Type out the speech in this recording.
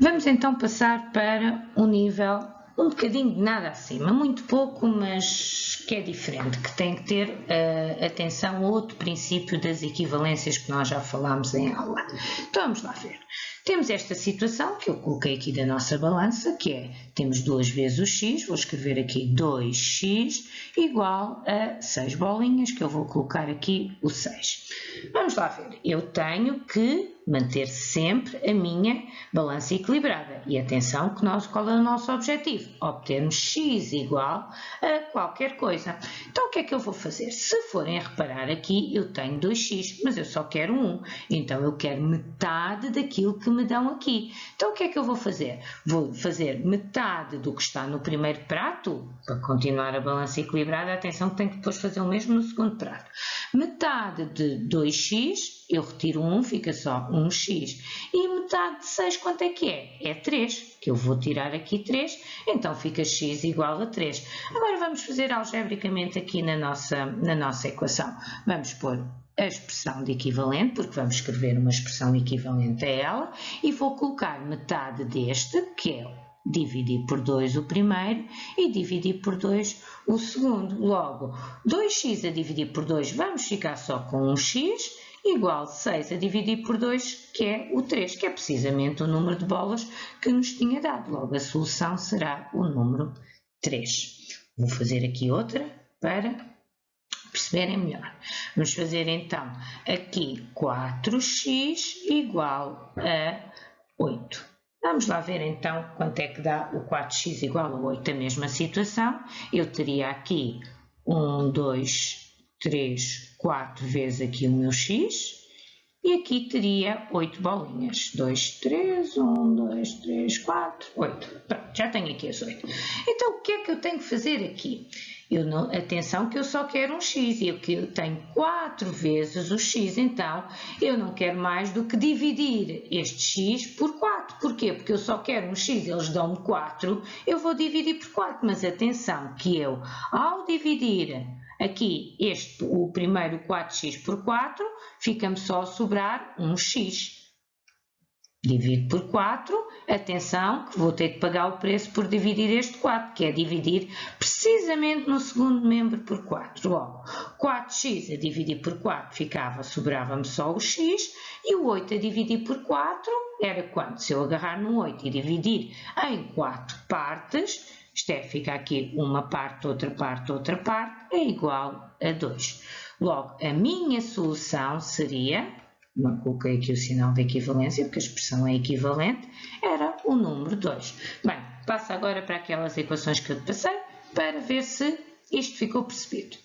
Vamos então passar para um nível um bocadinho de nada acima, muito pouco, mas que é diferente, que tem que ter uh, atenção a outro princípio das equivalências que nós já falámos em aula. Então vamos lá ver. Temos esta situação que eu coloquei aqui da nossa balança, que é, temos duas vezes o x, vou escrever aqui 2x igual a 6 bolinhas, que eu vou colocar aqui o 6. Vamos lá ver, eu tenho que manter sempre a minha balança equilibrada. E atenção que nós, qual é o nosso objetivo? Obtermos x igual a qualquer coisa. Então o que é que eu vou fazer? Se forem reparar aqui, eu tenho 2x, mas eu só quero 1. Então eu quero metade daquilo que me dão aqui. Então o que é que eu vou fazer? Vou fazer metade do que está no primeiro prato, para continuar a balança equilibrada. Atenção que tenho que depois fazer o mesmo no segundo prato. Metade de 2x, eu retiro 1, fica só 1x. E metade de 6 quanto é que é? É 3, que eu vou tirar aqui 3, então fica x igual a 3. Agora vamos fazer algebricamente aqui na nossa, na nossa equação. Vamos pôr a expressão de equivalente, porque vamos escrever uma expressão equivalente a ela, e vou colocar metade deste, que é dividir por 2 o primeiro e dividir por 2 o segundo. Logo, 2x a dividir por 2, vamos ficar só com 1x, igual 6 a dividir por 2, que é o 3, que é precisamente o número de bolas que nos tinha dado. Logo, a solução será o número 3. Vou fazer aqui outra para perceberem melhor. Vamos fazer então aqui 4x igual a 8. Vamos lá ver então quanto é que dá o 4x igual a 8. A mesma situação, eu teria aqui 1, 2, 3, 4 vezes aqui o meu x, e aqui teria 8 bolinhas. 2, 3, 1, 2, 3, 4, 8. Pronto, já tenho aqui as 8. Então, o que é que eu tenho que fazer aqui? Eu não, atenção que eu só quero um x e eu tenho 4 vezes o x, então eu não quero mais do que dividir este x por 4. Porquê? Porque eu só quero um x, eles dão-me 4, eu vou dividir por 4. Mas atenção que eu, ao dividir aqui este, o primeiro 4x por 4, fica-me só a sobrar um x. Divido por 4, atenção que vou ter que pagar o preço por dividir este 4, que é dividir precisamente no segundo membro por 4. Logo, 4x a dividir por 4 ficava, sobrava-me só o x, e o 8 a dividir por 4 era quanto? Se eu agarrar no 8 e dividir em 4 partes, isto é, fica aqui uma parte, outra parte, outra parte, é igual a 2. Logo, a minha solução seria não coloquei aqui o sinal de equivalência, porque a expressão é equivalente, era o número 2. Bem, passo agora para aquelas equações que eu te passei, para ver se isto ficou percebido.